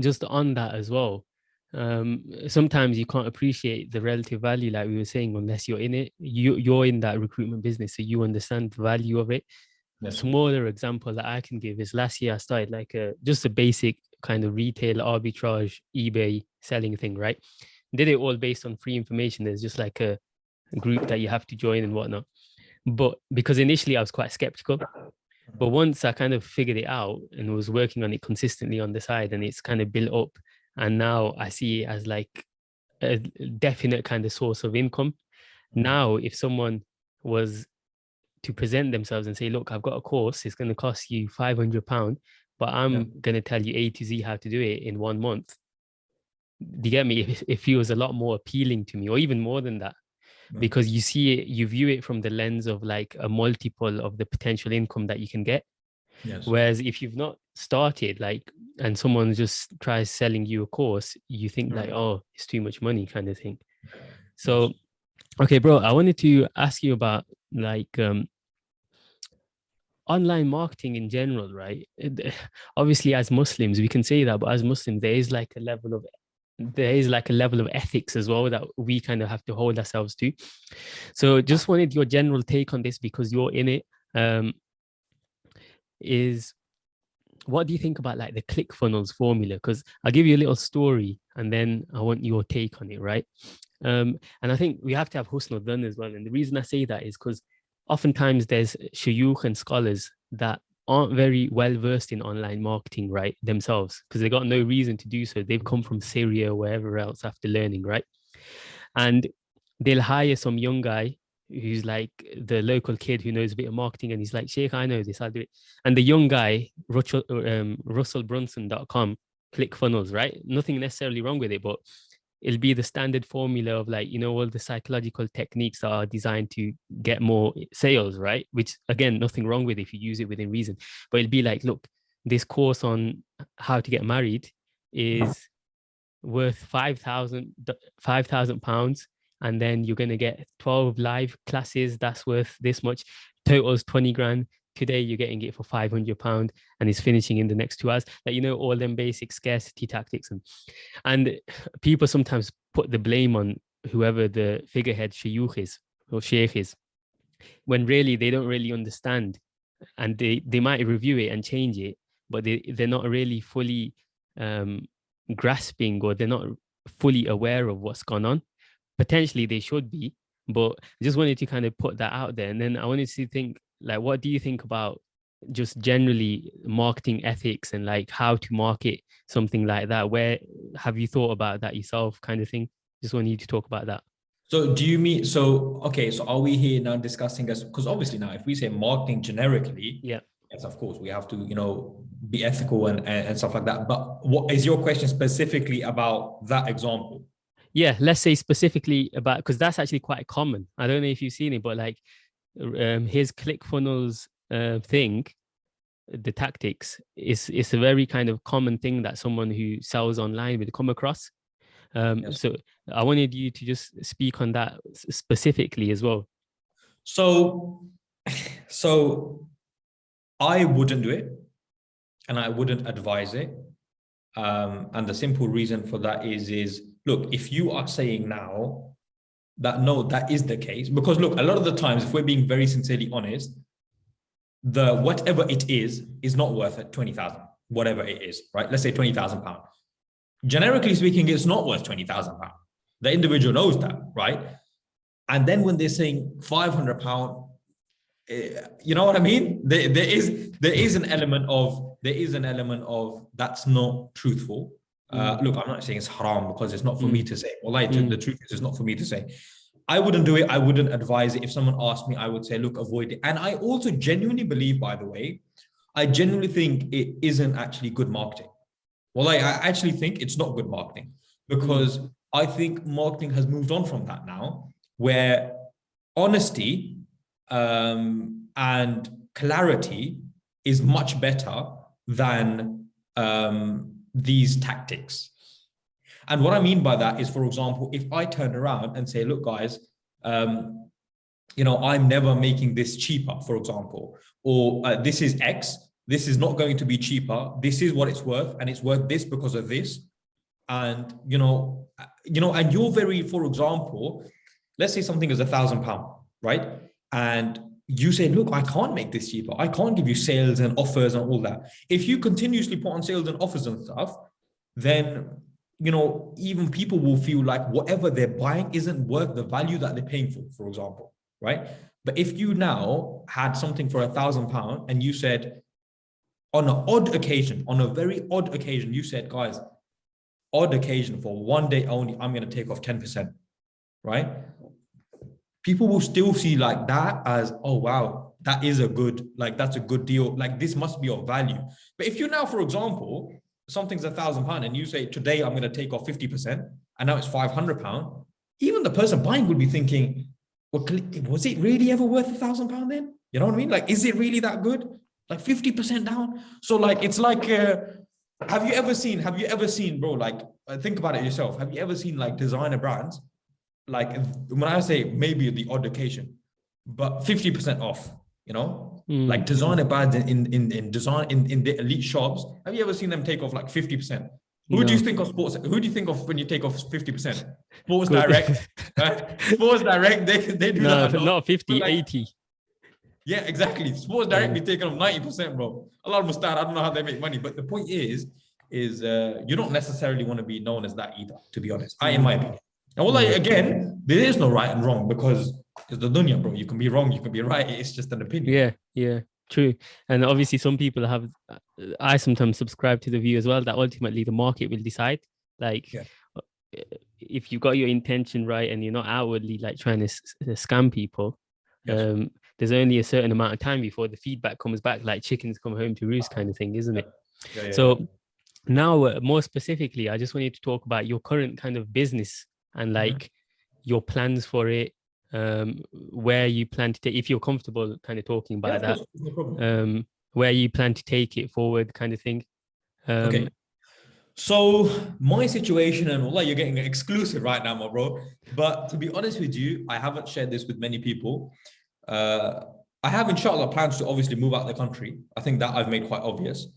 just on that as well, um, sometimes you can't appreciate the relative value, like we were saying, unless you're in it. You you're in that recruitment business, so you understand the value of it. A smaller example that I can give is last year I started like a just a basic kind of retail arbitrage eBay selling thing, right? Did it all based on free information. There's just like a group that you have to join and whatnot. But because initially I was quite skeptical, But once I kind of figured it out and was working on it consistently on the side and it's kind of built up and now I see it as like a definite kind of source of income. Now, if someone was to present themselves and say, look, I've got a course, it's going to cost you 500 pound, but I'm
Yeah.
going to tell you A to Z how to do it in one month. Do you get me? It, it feels a lot more appealing to me, or even more than that, because you see it, you view it from the lens of like a multiple of the potential income that you can get.
Yes.
Whereas if you've not started, like, and someone just tries selling you a course, you think like, oh, it's too much money, kind of thing. So, okay, bro, I wanted to ask you about like um, online marketing in general, right? Obviously, as Muslims, we can say that, but as Muslims, there is like a level of there is like a level of ethics as well that we kind of have to hold ourselves to. So, just wanted your general take on this because you're in it. Um, is what do you think about like the ClickFunnels formula? Because I'll give you a little story and then I want your take on it, right? Um, and I think we have to have Husnul dhan as well. And the reason I say that is because oftentimes there's shuyukh and scholars that aren't very well versed in online marketing, right, themselves, because they got no reason to do so. They've come from Syria or wherever else after learning, right? And they'll hire some young guy who's like the local kid who knows a bit of marketing and he's like, Sheikh, I know this, I'll do it. And the young guy, Russell, um, russellbrunson.com, ClickFunnels, right? Nothing necessarily wrong with it, but it'll be the standard formula of like, you know, all the psychological techniques are designed to get more sales, right? Which again, nothing wrong with if you use it within reason. But it'll be like, look, this course on how to get married is worth 5,000 5,000 pounds and then you're going to get 12 live classes that's worth this much totals 20 grand today you're getting it for 500 pound and it's finishing in the next two hours. Like you know all them basic scarcity tactics and and people sometimes put the blame on whoever the figurehead shuyukh is or sheikh is when really they don't really understand and they they might review it and change it but they they're not really fully um grasping or they're not fully aware of what's gone on. Potentially they should be but i just wanted to kind of put that out there. And then i wanted to think like what do you think about just generally marketing ethics and like how to market something like that? Where have you thought about that yourself kind of thing? Just want you to talk about that.
So do you mean, so, okay, so are we here now discussing as, because obviously now if we say marketing generically,
yeah.
yes, of course, we have to, you know, be ethical and, and, and stuff like that. But what is your question specifically about that example?
yeah let's say specifically about because that's actually quite common. I don't know if you've seen it but like um his ClickFunnels uh thing the tactics is is a very kind of common thing that someone who sells online would come across um
Yes.
so i wanted you to just speak on that specifically as well
So, so I wouldn't do it and I wouldn't advise it. Um, and the simple reason for that is, is look, if you are saying now that no, that is the case, because look, a lot of the times, if we're being very sincerely honest, the whatever it is, is not worth it 20,000, whatever it is, right? Let's say 20,000 pounds. Generically speaking, it's not worth 20,000 pounds. The individual knows that, right? And then when they're saying 500 pound, eh, you know what I mean? There, there is there is an element of there is an element of that's not truthful. Uh, look, I'm not saying it's haram because it's not for me to say. Well, I,
Mm.
the truth is, it's not for me to say. I wouldn't do it. I wouldn't advise it. If someone asked me, I would say, look, avoid it. And I also genuinely believe, by the way, I genuinely think it isn't actually good marketing. Well, I, I actually think it's not good marketing because I think marketing has moved on from that now, where honesty um, and clarity is much better than um, these tactics. And what I mean by that is, for example, if I turn around and say, look, guys, um, you know, I'm never making this cheaper, for example, or uh, this is X, this is not going to be cheaper. This is what it's worth, and it's worth this because of this. And, you know, uh, you know, and you're very, for example, let's say something is a thousand pound, right? And you say, look, I can't make this cheaper. I can't give you sales and offers and all that. If you continuously put on sales and offers and stuff, then you know, even people will feel like whatever they're buying isn't worth the value that they're paying for, for example, right? But if you now had something for a thousand pound and you said, on an odd occasion, on a very odd occasion, you said, guys, odd occasion for one day only, I'm going to take off 10%, right? People will still see like that as, oh, wow, that is a good, like, that's a good deal. Like, this must be of value. But if you now, for example, something's a thousand pound and you say, today I'm going to take off 50%, and now it's 500 pound, even the person buying would be thinking, well, was it really ever worth a thousand pound then? You know what I mean? Like, is it really that good? Like 50% down. So like, it's like, uh, have you ever seen, have you ever seen, bro, like, uh, think about it yourself. Have you ever seen like designer brands? Like when I say maybe the odd occasion, but 50% off, you know, mm. like designer brands in, in, in design, in, in the elite shops. Have you ever seen them take off like 50%? Who no. do you think of sports? Who do you think of when you take off 50%? Sports Direct, right? Sports Direct, they, they do
no, that. Not 50, like, 80.
Yeah, exactly. Sports Direct be taking off 90%, bro. A lot of them start, I don't know how they make money, but the point is, is uh, you don't necessarily want to be known as that either, to be honest. I, in my opinion. And well, like, again, there is no right and wrong because it's the dunya, bro. You can be wrong, you can be right. It's just an opinion.
Yeah, yeah. True. And obviously some people have, uh, I sometimes subscribe to the view as well, that ultimately the market will decide. Like yeah. Uh, if you've got your intention right and you're not outwardly like trying to scam people, yes. um, there's only a certain amount of time before the feedback comes back, like chickens come home to roost kind of thing, isn't it? Yeah, yeah, so now uh, more specifically, I just wanted to talk about your current kind of business and mm-hmm. like mm -hmm. your plans for it, um, where you plan to take, if you're comfortable kind of talking about yeah, that, no um, where you plan to take it forward kind of thing. Um,
okay. So my situation and well, you're getting exclusive right now, my bro. But to be honest with you, I haven't shared this with many people. Uh, I have inshallah plans to obviously move out of the country. I think that I've made quite obvious.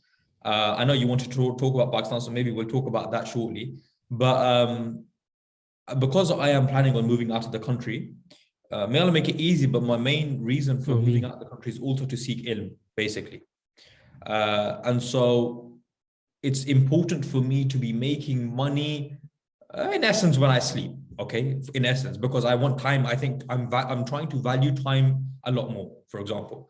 Uh, I know you wanted to talk about Pakistan, so maybe we'll talk about that shortly. But um, because I am planning on moving out of the country, uh, may Allah make it easy, but my main reason for mm -hmm. moving out of the country is also to seek ilm, basically. Uh, and so it's important for me to be making money, uh, in essence, when I sleep, okay, in essence, because I want time. I think I'm, I'm trying to value time a lot more, for example.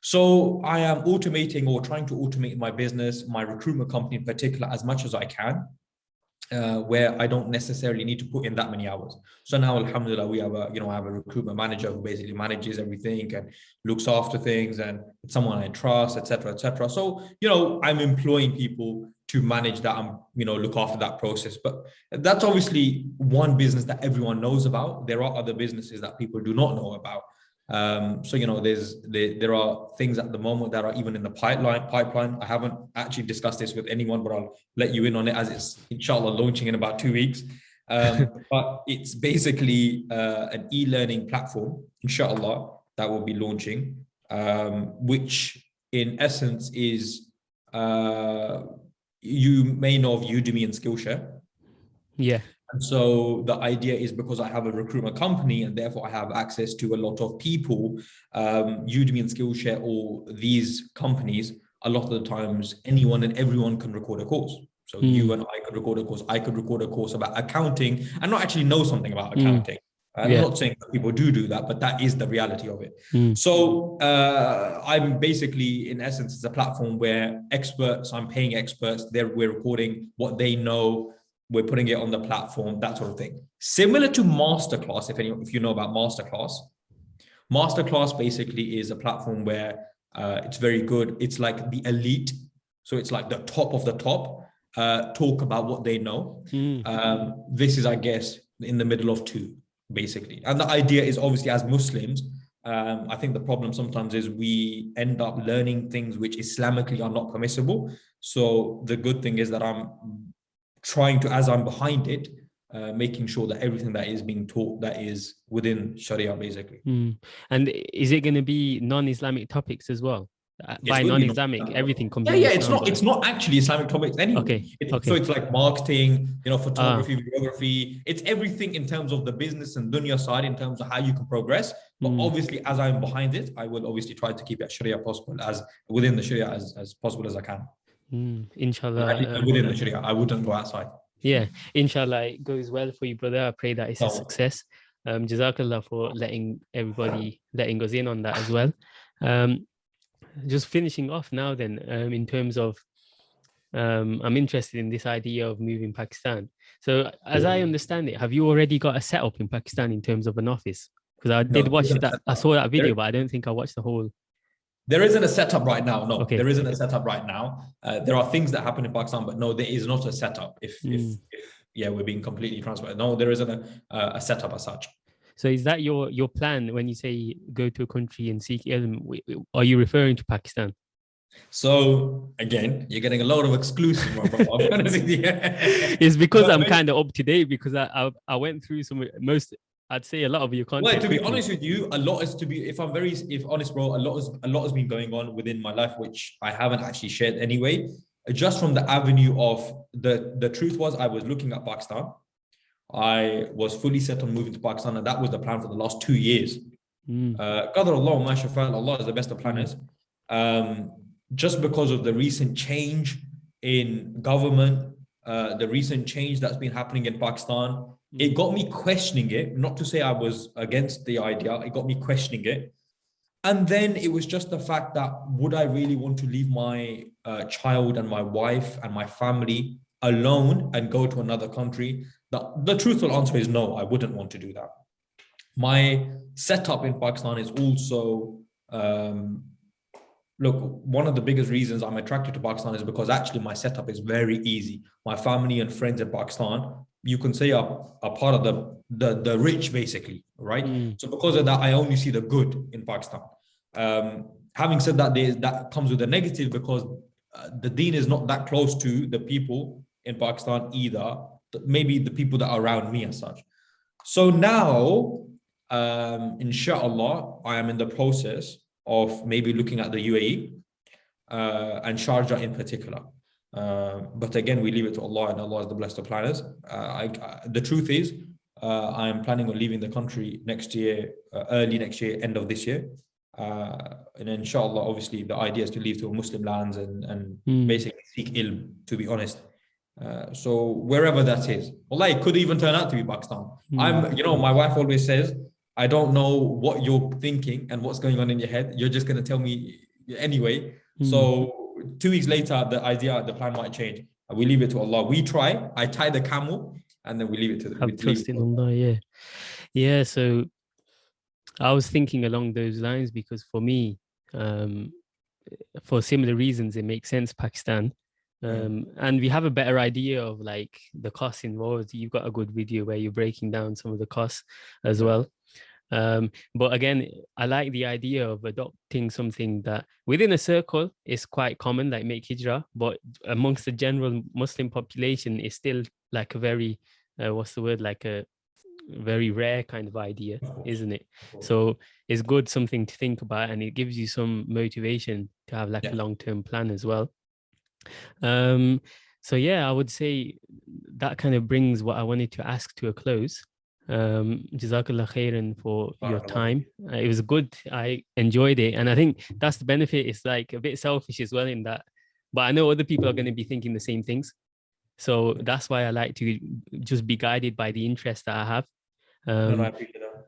So I am automating or trying to automate my business, my recruitment company in particular, as much as I can uh, where I don't necessarily need to put in that many hours. So now, Alhamdulillah, we have a, you know, I have a recruitment manager who basically manages everything and looks after things and it's someone I trust, etc., etc. So, you know, I'm employing people to manage that and, you know, look after that process. But that's obviously one business that everyone knows about. There are other businesses that people do not know about. Um, so, you know, there's there, there are things at the moment that are even in the pipeline pipeline. I haven't actually discussed this with anyone, but I'll let you in on it as it's inshallah launching in about two weeks. Um, but it's basically uh, an e-learning platform, inshallah, that will be launching, um, which in essence is uh, you may know of Udemy and Skillshare.
Yeah.
And so the idea is because I have a recruitment company and therefore I have access to a lot of people, um, Udemy and Skillshare or these companies, a lot of the times anyone and everyone can record a course. So mm. you and I could record a course, I could record a course about accounting and not actually know something about hmm. accounting. Mm. I'm yeah. not saying that people do do that, but that is the reality of it. Mm. So uh, I'm basically, in essence, it's a platform where experts, I'm paying experts, they're, we're recording what they know, we're putting it on the platform, that sort of thing. Similar to Masterclass, if, any, if you know about Masterclass. Masterclass basically is a platform where uh, it's very good. It's like the elite. So it's like the top of the top uh, talk about what they know. Mm. Um, this is, I guess, in the middle of two, basically. And the idea is obviously as Muslims, um, I think the problem sometimes is we end up learning things which Islamically are not permissible. So the good thing is that I'm trying to, as I'm behind it, uh, making sure that everything that is being taught that is within Sharia, basically.
Mm. And is it going to be non-Islamic topics as well? Uh, by non-Islamic, everything comes.
Yeah, yeah. It's not. It's not actually Islamic topics anyway.
Okay.
It's,
okay.
So it's like marketing, you know, photography, uh, videography. It's everything in terms of the business and dunya side, in terms of how you can progress. But mm. obviously, as I'm behind it, I will obviously try to keep it Sharia possible as within the Sharia as as possible as I can.
Mm, inshallah.
Uh, within the Sharia, I wouldn't go outside.
Yeah, inshallah, it goes well for you, brother. I pray that it's a success. Um, Jazakallah for letting everybody, letting us in on that as well. Um, just finishing off now then, um, in terms of, um, I'm interested in this idea of moving Pakistan. So as I understand it, have you already got a setup in Pakistan in terms of an office? Because I did
No,
watch that, I saw that video, but I don't think I watched the whole.
There isn't a setup right now. No,
Okay.
there isn't a setup right now. Uh, there are things that happen in Pakistan, but no, there is not a setup. If, if,
Mm.
if yeah, we're being completely transparent. No, there isn't a, uh, a setup as such.
So is that your your plan when you say go to a country and seek ilm? Are you referring to Pakistan?
So again, you're getting a lot of exclusive. my brother. I'll be honest with you.
It's because
But
I'm kind of up to date because I, I I went through some most I'd say a lot of your content.
Well, to be honest with you, a lot is to be. If I'm very, if honest, bro, a lot is a lot has been going on within my life, which I haven't actually shared anyway. Just from the avenue of the the truth was, I was looking at Pakistan. I was fully set on moving to Pakistan, and that was the plan for the last two years.
Mm,
Uh, Qadar Allah, ma shafa, Allah is the best of planners. Um, just because of the recent change in government, uh, the recent change that's been happening in Pakistan, it got me questioning it. Not to say I was against the idea, it got me questioning it. And then it was just the fact that would I really want to leave my uh, child and my wife and my family alone and go to another country? The, the truthful answer is no, I wouldn't want to do that. My setup in Pakistan is also, um, look, one of the biggest reasons I'm attracted to Pakistan is because actually my setup is very easy. My family and friends in Pakistan, you can say are, are part of the, the, the rich basically, right?
mm,
So because of that, I only see the good in Pakistan. Um, having said that, there, that comes with a negative because uh, the deen is not that close to the people in Pakistan either. Maybe the people that are around me as such. So now, um, inshallah, I am in the process of maybe looking at the UAE uh, and Sharjah in particular. Uh, but again, we leave it to Allah, and Allah is the blessed of planners. Uh, I, I- the truth is, uh, I am planning on leaving the country next year, uh, early next year, end of this year. Uh, and inshallah, obviously, the idea is to leave to Muslim lands and, and
mm.
basically seek ilm, to be honest. Uh, so wherever that is, Allah, it could even turn out to be Pakistan. I'm, you know, my wife always says, I don't know what you're thinking and what's going on in your head. You're just going to tell me anyway.
Mm.
So two weeks later, the idea, the plan might change. We leave it to Allah. We try. I tie the camel, and then we leave it to the.
have trust in
Allah.
Yeah, yeah. So I was thinking along those lines because for me, um, for similar reasons, it makes sense Pakistan.
Mm.
Um, and we have a better idea of like the costs involved. You've got a good video where you're breaking down some of the costs as well. Um, but again, I like the idea of adopting something that within a circle is quite common, like make hijrah, but amongst the general Muslim population is still like a very, uh, what's the word, like a very rare kind of idea, isn't it? So it's good something to think about, and it gives you some motivation to have like
Yeah.
a long-term plan as well. Um, so yeah, I would say that kind of brings what I wanted to ask to a close. Um, Jazakallah khairan for your time. Uh, it was good. I enjoyed it, and I think that's the benefit. It's like a bit selfish as well in that, but I know other people are going to be thinking the same things. So that's why I like to just be guided by the interest that I have. Um,
I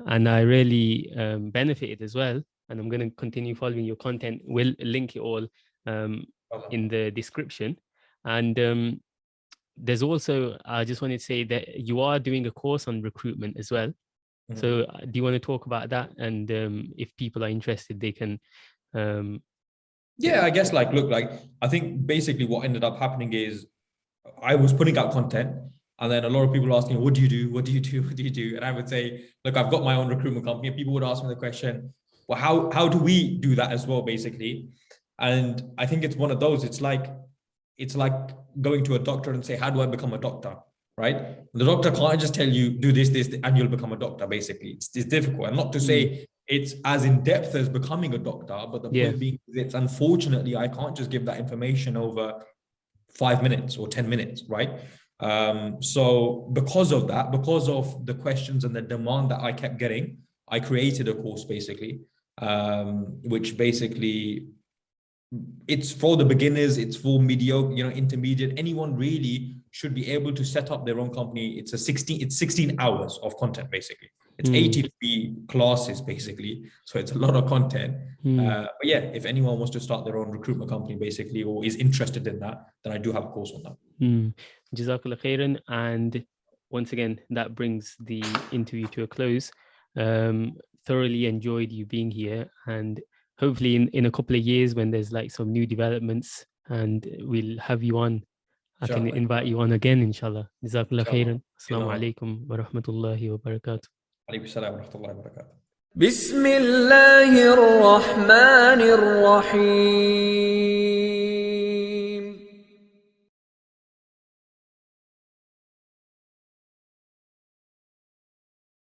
and I really um, benefited as well. And I'm going to continue following your content. We'll link it all um, in the description. And um, there's also, I just wanted to say that you are doing a course on recruitment as well.
Mhm.
So uh, do you want to talk about that? And um, if people are interested, they can. Um,
Yeah, I guess like, look, like, I think basically what ended up happening is I was putting out content and then a lot of people asking, what do you do? What do you do? What do you do? And I would say, look, I've got my own recruitment company. And people would ask me the question, well, how, how do we do that as well, basically? And I think it's one of those, it's like, it's like going to a doctor and say, how do I become a doctor? Right? The doctor can't just tell you, do this, this, and you'll become a doctor, basically. It's, it's difficult. And not to say it's as in depth as becoming a doctor, but the
Yeah.
point being it's unfortunately I can't just give that information over five minutes or 10 minutes, right? Um, so because of that, because of the questions and the demand that I kept getting, I created a course basically, um, which basically it's for the beginners, it's for mediocre, you know, intermediate, anyone really should be able to set up their own company. It's a 16, it's 16 hours of content basically. It's
Mm.
83 classes basically. So it's a lot of content.
Mm.
Uh, but yeah, if anyone wants to start their own recruitment company basically or is interested in that, then I do have a course on that.
Mm. Jazakallah khairan. And once again, that brings the interview to a close. Um, thoroughly enjoyed you being here. And hopefully, in, in a couple of years, when there's like some new developments, and we'll have you on, I can
Inshallah.
invite you on again, inshallah. Jazakallah
Inshallah.
khairan. Assalamu
Inshallah.
alaikum wa rahmatullahi wa barakatuh.
عليكم السلام ورحمة الله وبركاته.
بسم الله الرحمن الرحيم